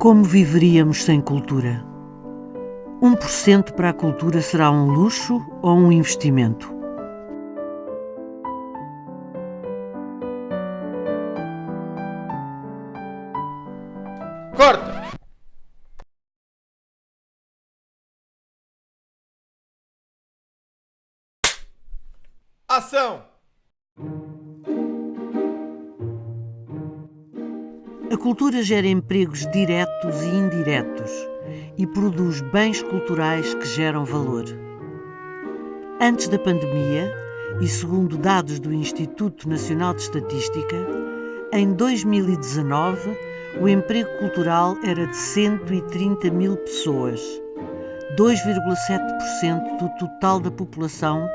Como viveríamos sem cultura? 1% para a cultura será um luxo ou um investimento? Corta! Ação! A cultura gera empregos diretos e indiretos e produz bens culturais que geram valor. Antes da pandemia, e segundo dados do Instituto Nacional de Estatística, em 2019 o emprego cultural era de 130 mil pessoas, 2,7% do total da população,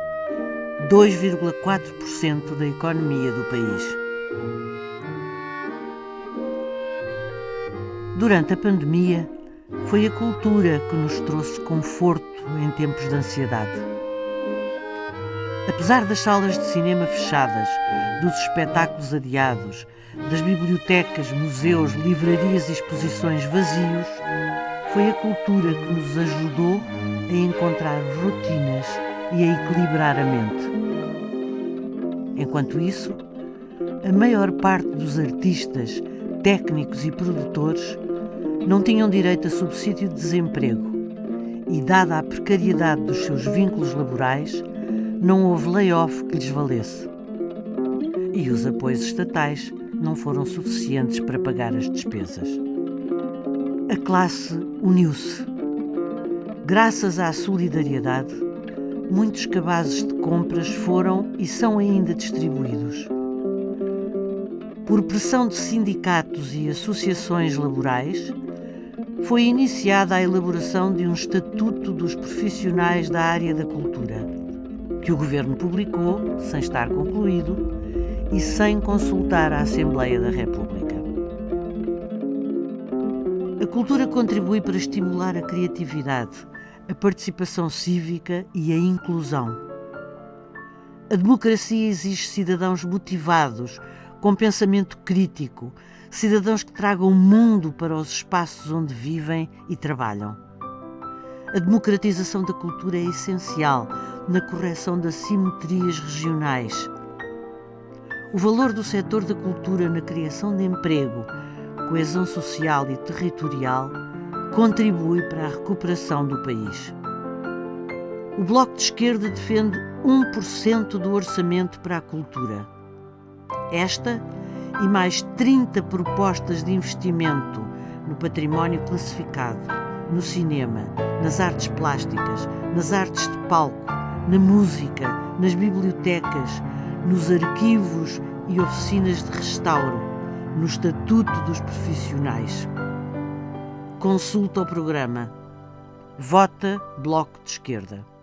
2,4% da economia do país. Durante a pandemia, foi a cultura que nos trouxe conforto em tempos de ansiedade. Apesar das salas de cinema fechadas, dos espetáculos adiados, das bibliotecas, museus, livrarias e exposições vazios, foi a cultura que nos ajudou a encontrar rotinas e a equilibrar a mente. Enquanto isso, a maior parte dos artistas, técnicos e produtores não tinham direito a subsídio de desemprego e, dada a precariedade dos seus vínculos laborais, não houve layoff que lhes valesse. E os apoios estatais não foram suficientes para pagar as despesas. A classe uniu-se. Graças à solidariedade, muitos cabazes de compras foram e são ainda distribuídos. Por pressão de sindicatos e associações laborais, foi iniciada a elaboração de um Estatuto dos Profissionais da Área da Cultura, que o Governo publicou, sem estar concluído e sem consultar a Assembleia da República. A cultura contribui para estimular a criatividade, a participação cívica e a inclusão. A democracia exige cidadãos motivados, com pensamento crítico, cidadãos que tragam o mundo para os espaços onde vivem e trabalham. A democratização da cultura é essencial na correção das simetrias regionais. O valor do setor da cultura na criação de emprego, coesão social e territorial contribui para a recuperação do país. O Bloco de Esquerda defende 1% do orçamento para a cultura. Esta e mais 30 propostas de investimento no património classificado, no cinema, nas artes plásticas, nas artes de palco, na música, nas bibliotecas, nos arquivos e oficinas de restauro, no Estatuto dos Profissionais. Consulta o programa. Vota Bloco de Esquerda.